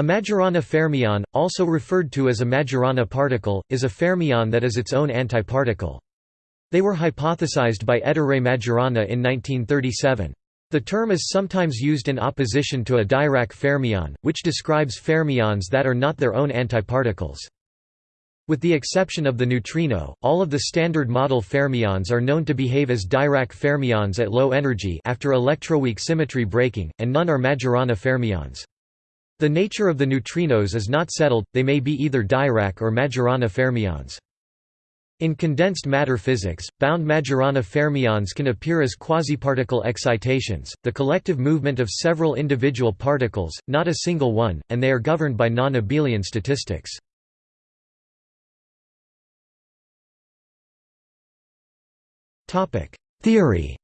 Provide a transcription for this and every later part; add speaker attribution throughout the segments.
Speaker 1: A Majorana fermion, also referred to as a Majorana particle, is a fermion that is its own antiparticle. They were hypothesized by Ettore Majorana in 1937. The term is sometimes used in opposition to a Dirac fermion, which describes fermions that are not their own antiparticles. With the exception of the neutrino, all of the standard model fermions are known to behave as Dirac fermions at low energy after electroweak symmetry breaking, and none are Majorana fermions. The nature of the neutrinos is not settled, they may be either Dirac or Majorana fermions. In condensed matter physics, bound Majorana fermions can appear as quasiparticle excitations, the collective movement of several individual particles, not a single one, and they are governed by non-abelian statistics. Theory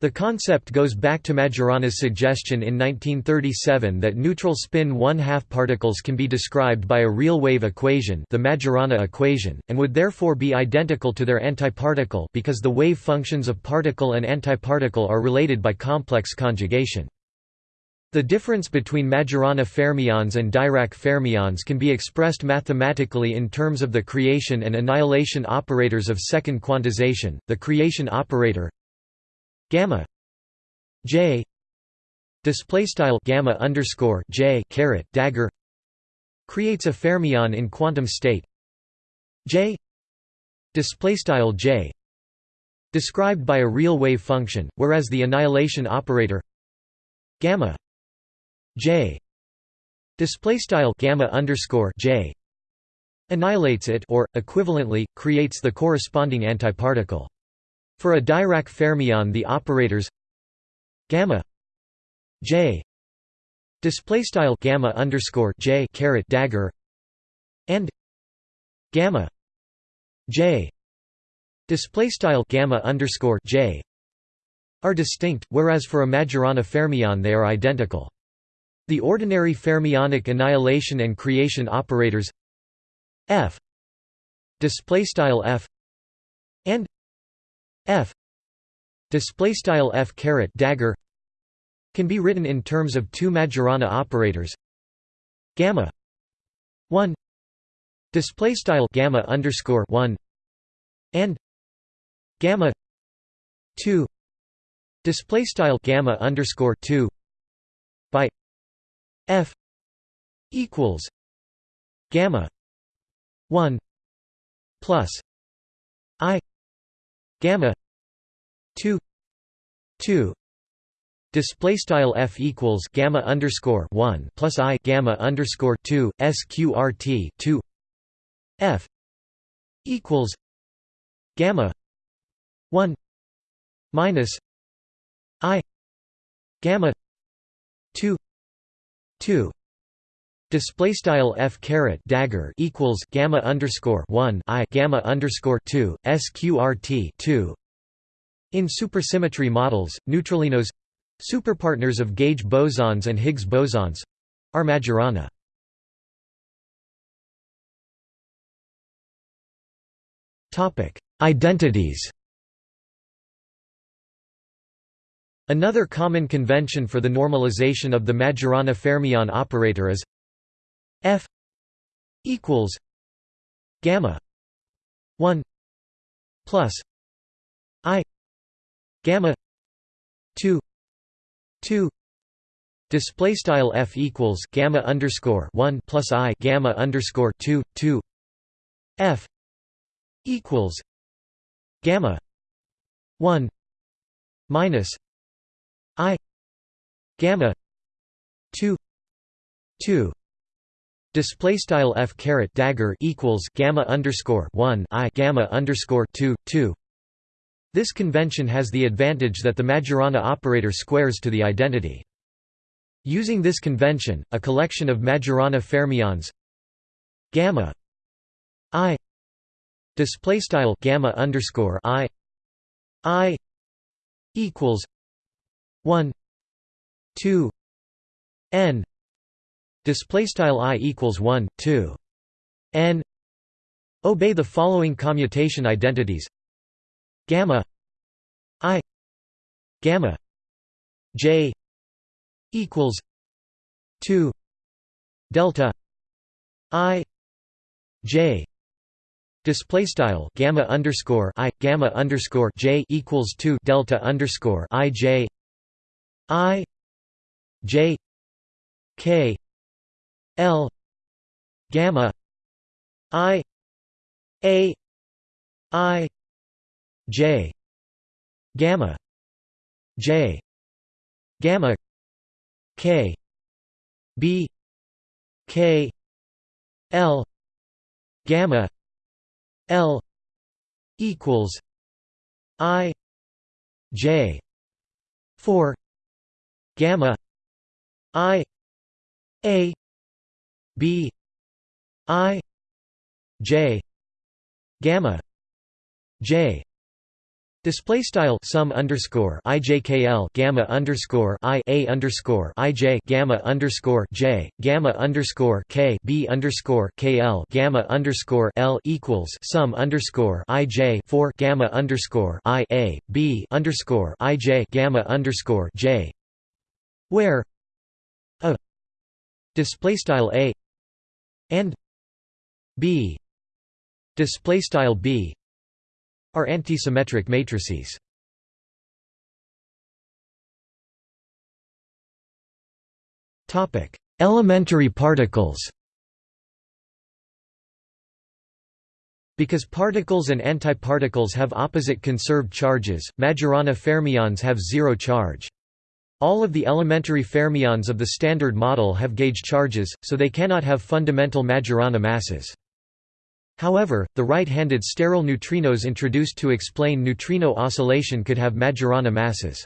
Speaker 1: The concept goes back to Majorana's suggestion in 1937 that neutral spin one-half particles can be described by a real wave equation the Majorana equation, and would therefore be identical to their antiparticle because the wave functions of particle and antiparticle are related by complex conjugation. The difference between Majorana fermions and Dirac fermions can be expressed mathematically in terms of the creation and annihilation operators of second quantization, the creation operator gamma j display style gamma underscore j caret dagger creates a fermion in quantum state j display style j described by a real wave function whereas the annihilation operator gamma j display style gamma underscore j annihilates it or equivalently creates the corresponding antiparticle for a Dirac fermion the operators gamma j display style gamma underscore j caret dagger and gamma j display style gamma underscore j are distinct, whereas for a Majorana fermion they are identical. The ordinary fermionic annihilation and creation operators f display style f and f. Display style f caret dagger can be written in terms of two Majorana operators. Gamma 1 display style gamma underscore 1 and gamma 2 display style gamma underscore 2 by f equals gamma 1 plus i gamma 2 2 display style f equals gamma underscore 1 plus i gamma underscore 2 sqrt 2 f equals gamma 1 minus i gamma 2 2 Display style f caret dagger equals gamma underscore one i gamma underscore two sqrt two. In supersymmetry models, neutralinos, superpartners of gauge bosons and Higgs bosons, are Majorana. Topic: Identities. Another common convention for the normalization of the Majorana fermion operator is equals gamma one plus I gamma two two display style F equals gamma underscore one plus I gamma underscore two two F equals gamma one minus I gamma two two Display style f caret dagger equals gamma underscore one i gamma underscore two two. This convention has the advantage that the Majorana operator squares to the identity. Using this convention, a collection of Majorana fermions gamma i display style gamma underscore i i equals one two n display style i equals 1 2 n. Obey the following commutation identities. Gamma. I. Gamma. J. Equals 2 delta. I. J. Display style gamma underscore i gamma underscore j equals 2 delta underscore i j. I. J. K l gamma i a i j gamma j gamma k b k l gamma l equals i j 4 gamma i a b i j gamma j. Display style sum underscore ijkl gamma underscore i a underscore ij gamma underscore j gamma underscore k b underscore kl gamma underscore l equals sum underscore ij four gamma underscore i a b underscore ij gamma underscore j, where a display style a and b display style b are antisymmetric matrices. Topic: Elementary particles. Because particles and antiparticles have opposite conserved charges, Majorana fermions have zero charge. All of the elementary fermions of the Standard Model have gauge charges, so they cannot have fundamental Majorana masses. However, the right-handed sterile neutrinos introduced to explain neutrino oscillation could have Majorana masses.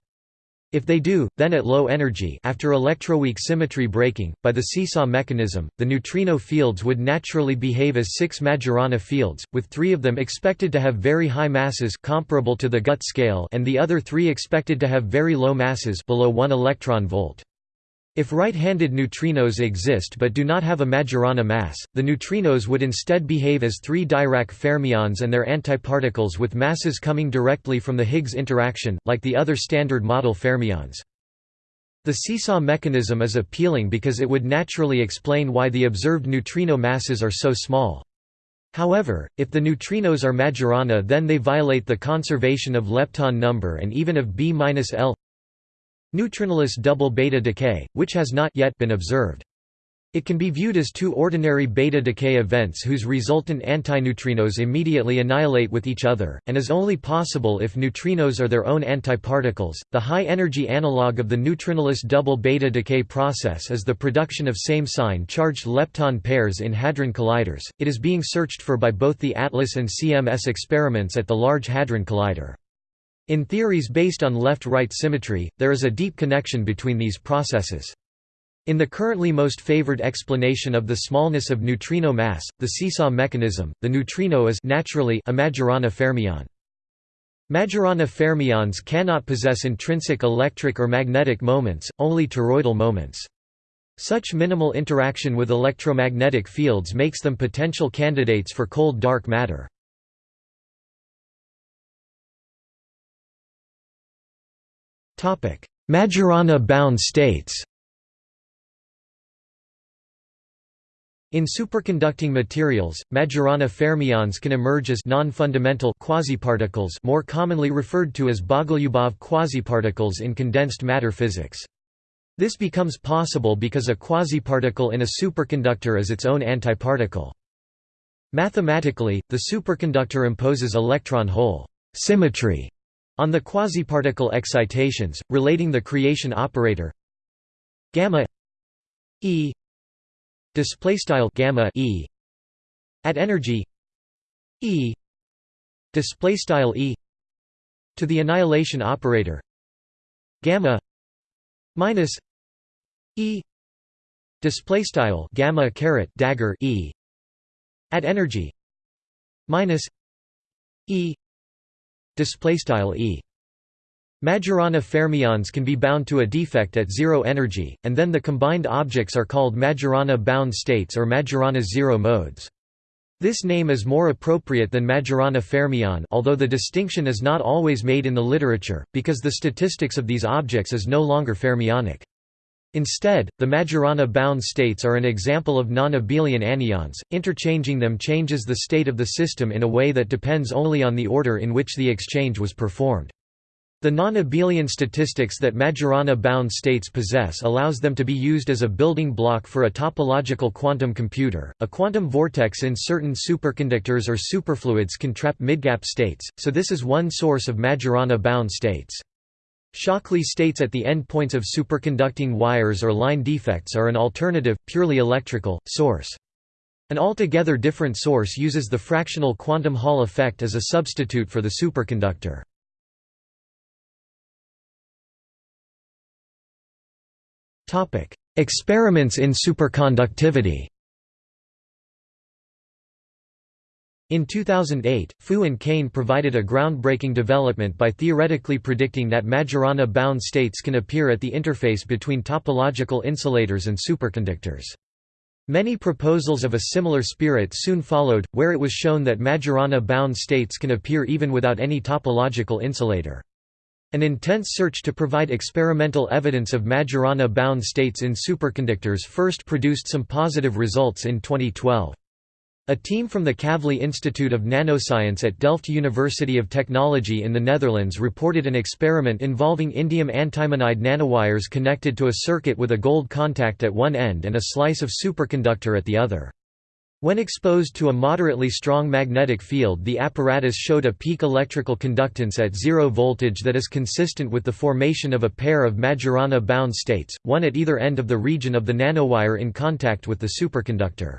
Speaker 1: If they do, then at low energy after electroweak symmetry breaking, by the seesaw mechanism, the neutrino fields would naturally behave as six Majorana fields, with three of them expected to have very high masses comparable to the GUT scale and the other three expected to have very low masses below 1 electron volt. If right-handed neutrinos exist but do not have a Majorana mass, the neutrinos would instead behave as three Dirac fermions and their antiparticles with masses coming directly from the Higgs interaction, like the other Standard Model fermions. The seesaw mechanism is appealing because it would naturally explain why the observed neutrino masses are so small. However, if the neutrinos are Majorana then they violate the conservation of lepton number and even of B-L Neutrinoless double beta decay, which has not yet been observed. It can be viewed as two ordinary beta decay events whose resultant antineutrinos immediately annihilate with each other, and is only possible if neutrinos are their own antiparticles. The high energy analog of the neutrinoless double beta decay process is the production of same sign charged lepton pairs in hadron colliders. It is being searched for by both the ATLAS and CMS experiments at the Large Hadron Collider. In theories based on left-right symmetry, there is a deep connection between these processes. In the currently most favored explanation of the smallness of neutrino mass, the seesaw mechanism, the neutrino is naturally a Majorana fermion. Majorana fermions cannot possess intrinsic electric or magnetic moments, only toroidal moments. Such minimal interaction with electromagnetic fields makes them potential candidates for cold dark matter. Majorana-bound states In superconducting materials, Majorana fermions can emerge as non-fundamental quasiparticles more commonly referred to as Bogoliubov quasiparticles in condensed matter physics. This becomes possible because a quasiparticle in a superconductor is its own antiparticle. Mathematically, the superconductor imposes electron-hole symmetry on the quasiparticle excitations, relating the creation operator gamma e display style gamma e at energy e display style e to the annihilation operator gamma minus e display style gamma caret dagger e at energy minus e display style e Majorana fermions can be bound to a defect at zero energy, and then the combined objects are called Majorana bound states or Majorana zero modes. This name is more appropriate than Majorana fermion although the distinction is not always made in the literature, because the statistics of these objects is no longer fermionic. Instead, the Majorana-bound states are an example of non-abelian anyons, interchanging them changes the state of the system in a way that depends only on the order in which the exchange was performed. The non-abelian statistics that Majorana-bound states possess allows them to be used as a building block for a topological quantum computer. A quantum vortex in certain superconductors or superfluids can trap midgap states, so this is one source of Majorana-bound states. Shockley states at the endpoints of superconducting wires or line defects are an alternative, purely electrical, source. An altogether different source uses the fractional quantum Hall effect as a substitute for the superconductor. Experiments in superconductivity In 2008, Fu and Kane provided a groundbreaking development by theoretically predicting that Majorana-bound states can appear at the interface between topological insulators and superconductors. Many proposals of a similar spirit soon followed, where it was shown that Majorana-bound states can appear even without any topological insulator. An intense search to provide experimental evidence of Majorana-bound states in superconductors first produced some positive results in 2012. A team from the Kavli Institute of Nanoscience at Delft University of Technology in the Netherlands reported an experiment involving indium antimonide nanowires connected to a circuit with a gold contact at one end and a slice of superconductor at the other. When exposed to a moderately strong magnetic field the apparatus showed a peak electrical conductance at zero voltage that is consistent with the formation of a pair of Majorana-bound states, one at either end of the region of the nanowire in contact with the superconductor.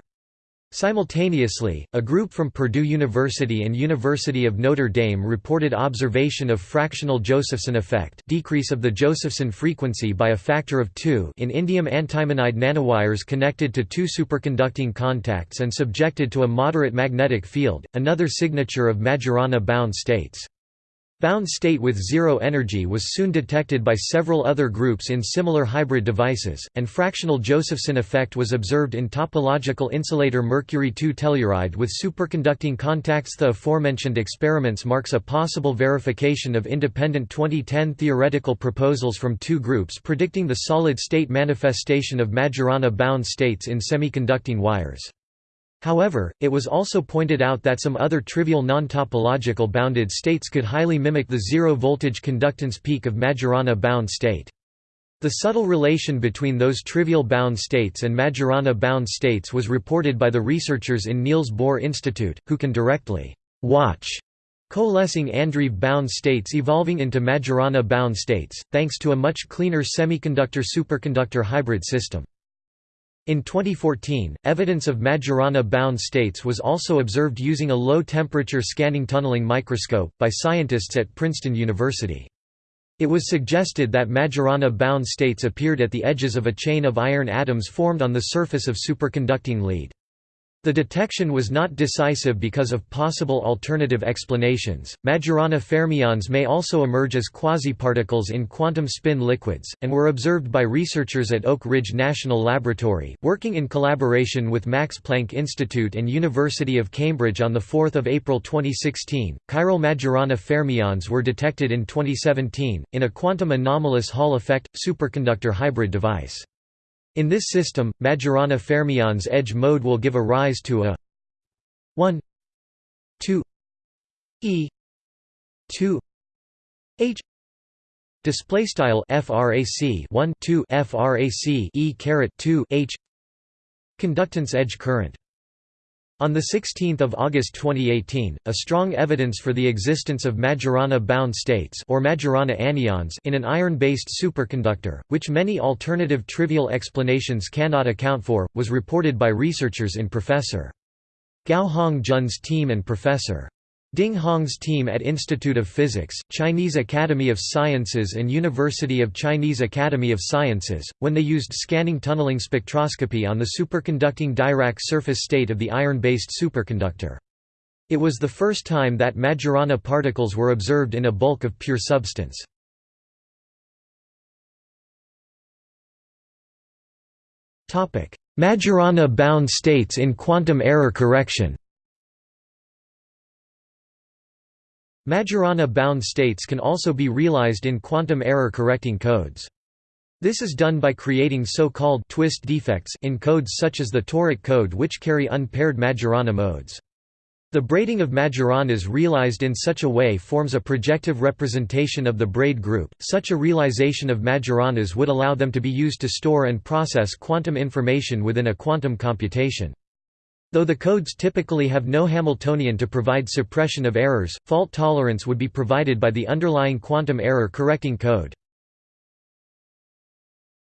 Speaker 1: Simultaneously, a group from Purdue University and University of Notre Dame reported observation of fractional Josephson effect decrease of the Josephson frequency by a factor of 2 in indium antimonide nanowires connected to two superconducting contacts and subjected to a moderate magnetic field, another signature of Majorana-bound states. Bound state with zero energy was soon detected by several other groups in similar hybrid devices, and fractional Josephson effect was observed in topological insulator mercury-2 telluride with superconducting contacts. The aforementioned experiments marks a possible verification of independent 2010 theoretical proposals from two groups predicting the solid-state manifestation of Majorana-bound states in semiconducting wires. However, it was also pointed out that some other trivial non-topological bounded states could highly mimic the zero-voltage conductance peak of Majorana-bound state. The subtle relation between those trivial bound states and Majorana-bound states was reported by the researchers in Niels Bohr Institute, who can directly watch coalescing Andreev-bound states evolving into Majorana-bound states, thanks to a much cleaner semiconductor-superconductor hybrid system. In 2014, evidence of Majorana-bound states was also observed using a low-temperature scanning tunneling microscope, by scientists at Princeton University. It was suggested that Majorana-bound states appeared at the edges of a chain of iron atoms formed on the surface of superconducting lead. The detection was not decisive because of possible alternative explanations. Majorana fermions may also emerge as quasiparticles in quantum spin liquids, and were observed by researchers at Oak Ridge National Laboratory, working in collaboration with Max Planck Institute and University of Cambridge on 4 April 2016. Chiral Majorana fermions were detected in 2017, in a quantum anomalous Hall effect, superconductor hybrid device. In this system, Majorana fermions edge mode will give a rise to a 1 2 e 2 h display style frac 1 2 frac e caret 2 h conductance edge current on 16 August 2018, a strong evidence for the existence of Majorana-bound states or Majorana anyons in an iron-based superconductor, which many alternative trivial explanations cannot account for, was reported by researchers in Professor. Gao Hongjun's team and Professor. Ding Hong's team at Institute of Physics, Chinese Academy of Sciences and University of Chinese Academy of Sciences, when they used scanning tunneling spectroscopy on the superconducting Dirac surface state of the iron-based superconductor. It was the first time that Majorana particles were observed in a bulk of pure substance. Majorana-bound states in quantum error correction Majorana-bound states can also be realized in quantum error correcting codes. This is done by creating so-called twist defects in codes such as the toric code which carry unpaired Majorana modes. The braiding of Majoranas realized in such a way forms a projective representation of the braid group. Such a realization of Majoranas would allow them to be used to store and process quantum information within a quantum computation. Though the codes typically have no Hamiltonian to provide suppression of errors, fault tolerance would be provided by the underlying quantum error correcting code.